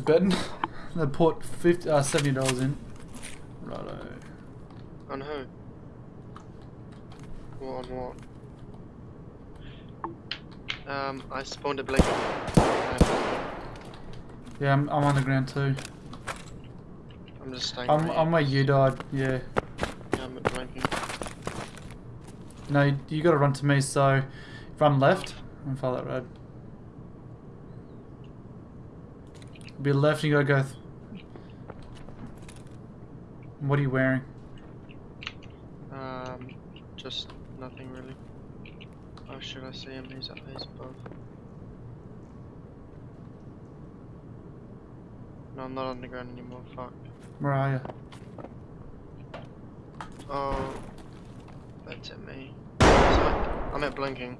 just betting. they put 50, uh, $70 in. Righto. On who? What on what? Um, I spawned a blink. Yeah, I'm, I'm on the ground too. I'm just staying. I'm, right I'm where you died, yeah. Yeah, I'm at blinking. No, you, you gotta run to me, so run left and follow that road. Be left and you gotta go. What are you wearing? Um, just nothing really. Oh, should I see him? He's up. He's above. No, I'm not on the ground anymore. Fuck. Where are you? Oh, that's at me. So I'm at blinking.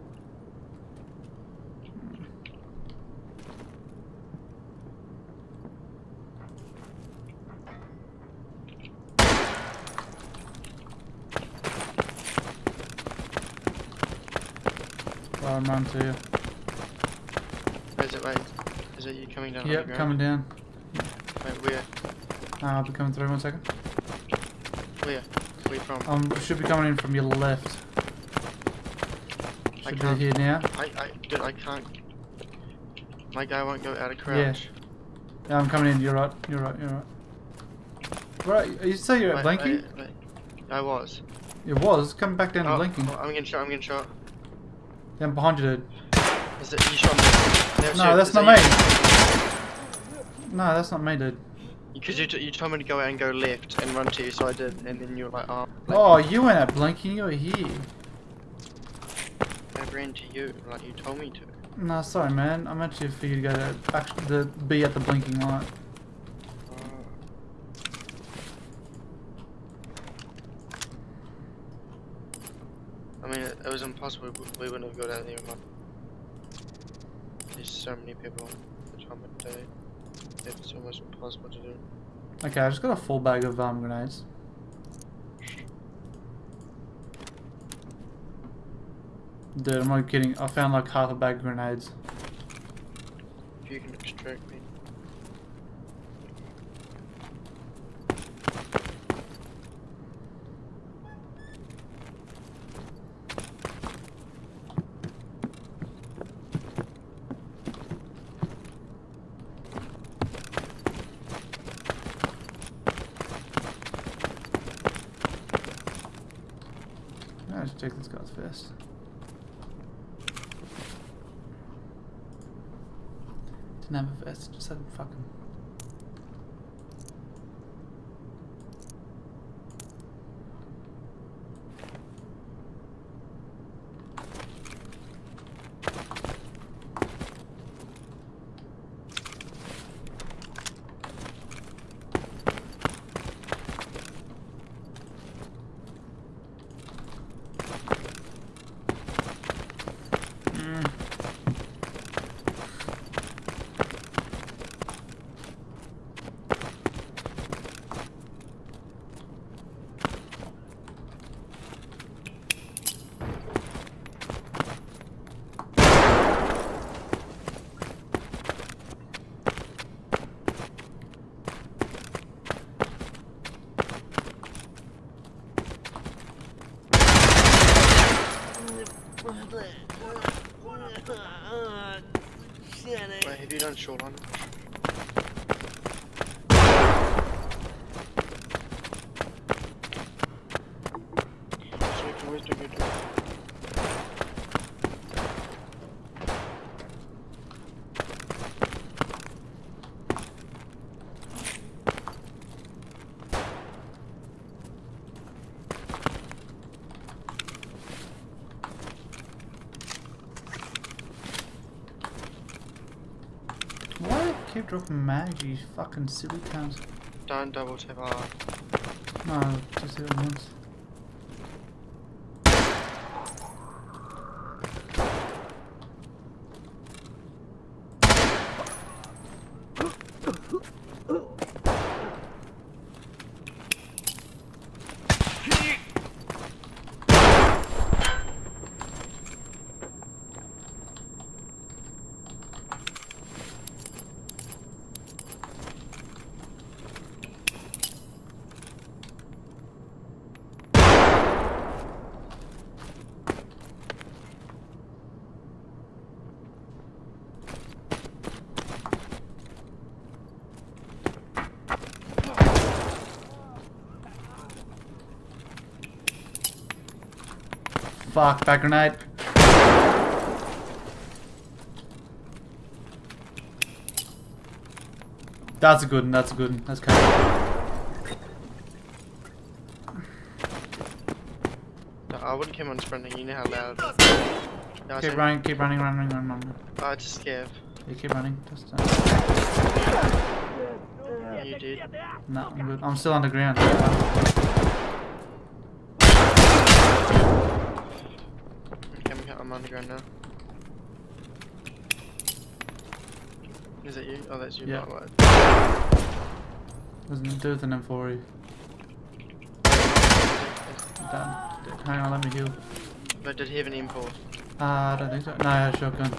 I'm running to you. Where's it? Wait, is it you coming down? Yep, coming down. Wait, where? Uh, I'll be coming through one second. Where? Where from? Um, should be coming in from your left. I Should be can't- here now. I, I, dude, I can't. My guy won't go out of crouch. Yeah, I'm coming in. You're right. You're right. You're right. Right, you say you're at Wait, blinking? wait, wait. I was. It was. Come back down to Oh, blinking. oh, I'm getting shot. I'm getting shot. Yeah, I'm behind you, dude. Is it you shot me? No, that's not me. No, that's not me, dude. Because you, t- you told me to go out and go left and run to you, so I did, and then you were like, oh. Oh, you went at blinking. You were here. I ran to you, like you told me to. No, sorry, man. I'm actually for you to go to actually the be at the blinking light. Oh. I mean, it, it was impossible. We, we wouldn't have got out. But there's so many people at the time of day. It's almost impossible to do. Okay, I just got a full bag of um grenades. Dude, I'm not kidding. I found like half a bag of grenades. If you can extract me. Take this guy's vest. Didn't have a vest, just had a fucking. Wait, have you done shoreline? So we can always do good. Why do you keep dropping mags, you fucking silly cunts? Don't double tap R. No, just hit it once. Fuck, back grenade. That's a good one, that's a good one. That's kind No, I wouldn't come on sprinting, you know how loud. No, Keep running, keep running, running, running, running. Oh, it's just scav. Yeah, keep running. Just, uh, you did. no, I'm good. I'm still underground. I'm, I'm underground now. Is that you? Oh, that's you. Yeah. There's a dude with an M40. Done. Hang on, let me heal. But did he have an M4? Uh, I don't think so. No, I had a shotgun.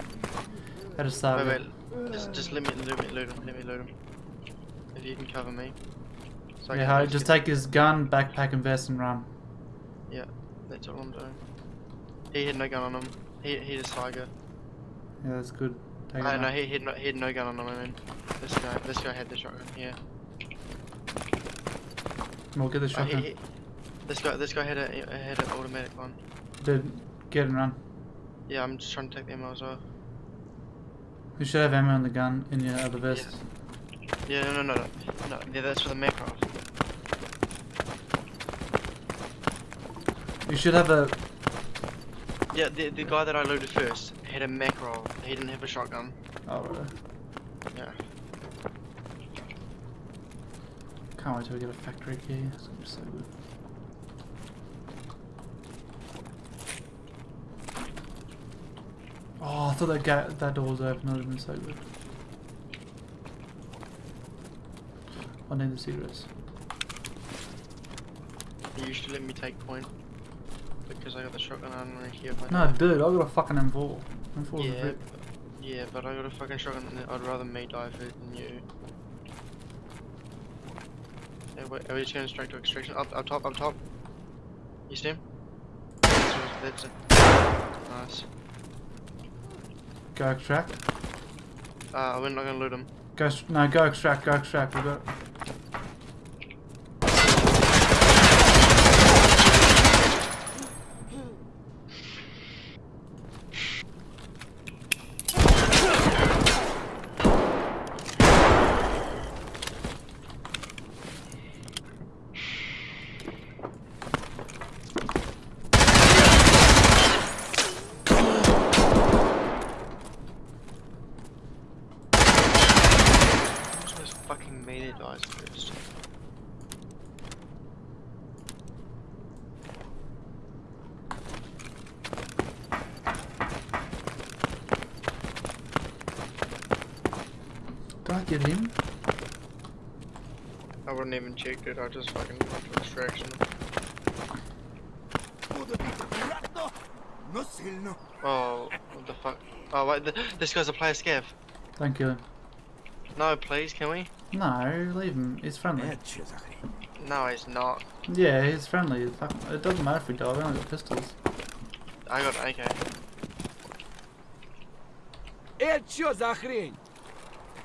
I Had a Wait, wait. Just, just let me loot me, loot him. Let me loot him. If you can cover me. So Yeah, just just get- take his gun, backpack, and vest and run. Yeah, that's all I'm doing. He had no gun on him. He he had a Tiger. Yeah, that's good. Take I it no, he, had no he had no gun on him. I mean, this guy this guy had the shotgun. Yeah. We'll get the Oh, he, shotgun. he, this guy this guy had a had an automatic one. Dude, get and run. Yeah, I'm just trying to take the ammo as well. You should have ammo in the gun in your other vest. Yeah, no, no, no, no. no yeah, that's for the Makarov. You should have a. Yeah, the the guy that I looted first had a Makarov. He didn't have a shotgun. Oh, right. Yeah. Can't wait till we get a factory key. It's gonna be so good. Oh, I thought that ga that door was open. That would have been so good. I need the cigarettes. Used to let me take point because I got the shotgun on right here. No, dude, I got a fucking M4. M4 Yeah, but, yeah, but I got a fucking shotgun. and I'd rather me die first than you. Hey, wait, are we just going straight to extraction? Up, up top, up top. You see him? That's, that's it. Nice. Go extract. Uh, we're not gonna loot him. Go, no, go extract, go extract. We got. Which was supplies first. Did I get him? I wouldn't even check it, I just fucking went to distraction. Oh, what the fuck? Oh, wait, th this guy's a player scav. Thank you. No, please, can we? No, leave him. He's friendly. No, he's not. Yeah, he's friendly. It doesn't matter if we die. We only got pistols. I got AK. Это что за хрень?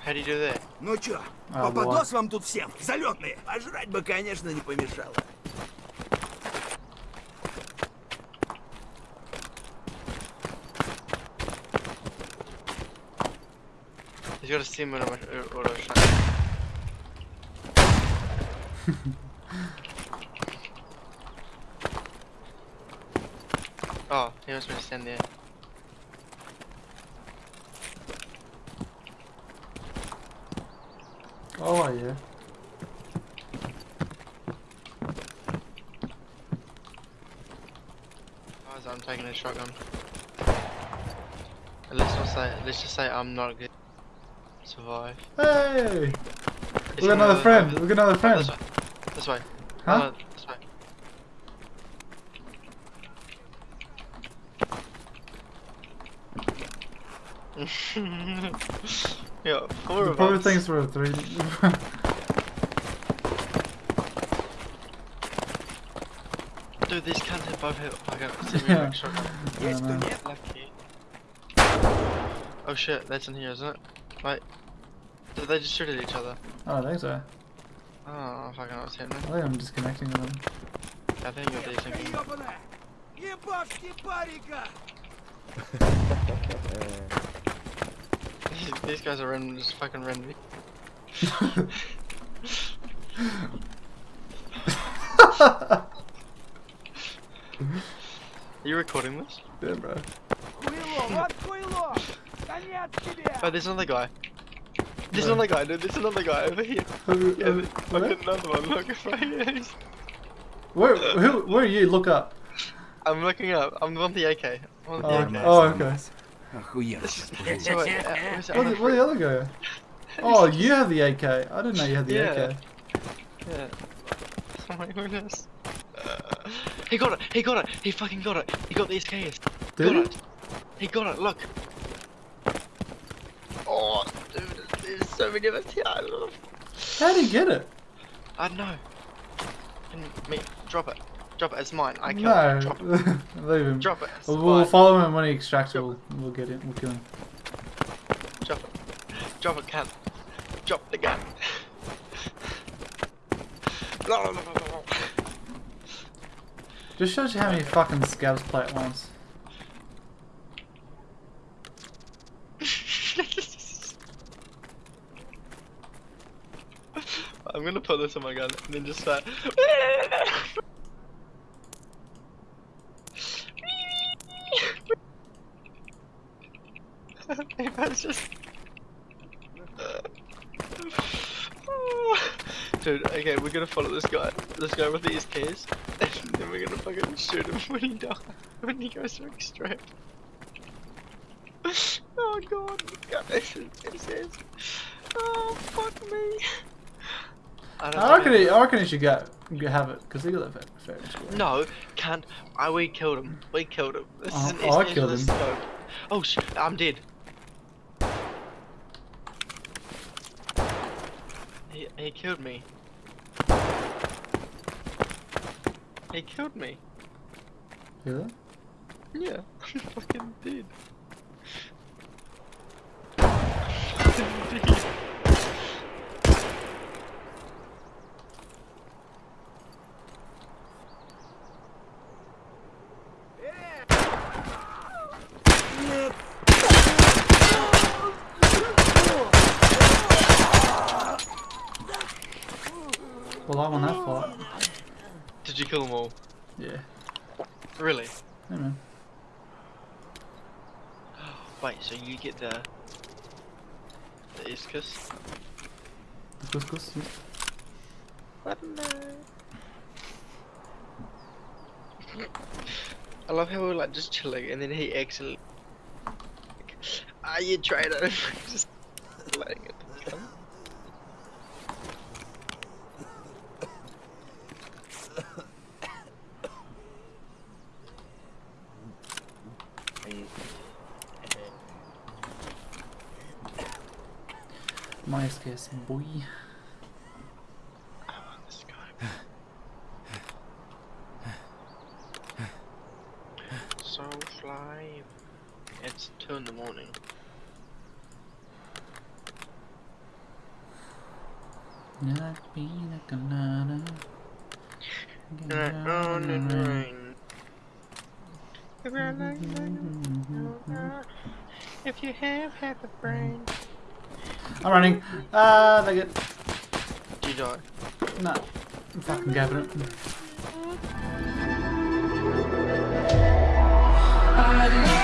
How do you do that? Ну чё, А, попадос вам тут всем, залетные. Пожрать бы, конечно, не помешало. He's got a sim and a auto shot. oh, he wants me to stand there. Oh yeah. Oh, Guys, I'm taking a shotgun. Let's not say, let's just say I'm not good. Survive. Hey! We got he another friend. We got another friend. This way. Huh? Uh, this way. yeah, four the of poor us. things were three. Dude, these cans hit both hit. I got see Yes, lucky. Oh shit, that's in here, isn't it? Right. Did they just shoot at each other? Oh, I think so. Oh, don't I can understand them. I think I'm disconnecting them. I think you're. These guys are just fucking random. are you recording this? Yeah, bro. oh, there's another guy. There's no. another guy, dude. there's another guy over here. Over, yeah, over, look another one, look Where, who, where are you? Look up. I'm looking up, I'm on the AK. On the oh, AK. oh, okay. Oh, uh, where the, the other guy? Oh, you have the AK. I didn't know you had the yeah. AK. Yeah. Oh my goodness. He got it! He got it! He fucking got it! He got the SKS! Did got it. it! He got it! Look! So many of us here. How did he get it? I don't know. Can me drop it? Drop it. It's mine. I killed no, it. Drop it. leave him. Drop it. It's We'll, mine. follow him when he extracts it. We'll, we'll get him. We'll kill him. Drop it. Drop it, cunt. Drop the gun. No, no, no, no, no. Just shows you how many fucking scavs play at once. I'm gonna put this on my gun and then just start. It's just. Dude, okay, we're gonna follow this guy, this guy with the SKs, and then we're gonna fucking shoot him when he dies, when he goes to extract. Oh god, guys, it says, oh fuck me. I, I reckon. He, I reckon he should get have it because he got that fair, fair No, can't. I we killed him. We killed him. This oh, is I killed him. Scope. Oh shit! I'm dead. He he killed me. He killed me. Yeah. Yeah, I fucking did. I'm fucking dead. Yeah. Really? Hey man. Wait, so you get the the Iscus? Kus, kus, yeah. What no? I love how we're like just chilling and then he actually Are ah, you traitor just My SKS boy. I want this guy. so fly. It's two in the morning. Like pina colada. on the rain. If you have half a brain. I'm running. Ah, uh, they get. Do you die? No. I'm fucking gabbing it. I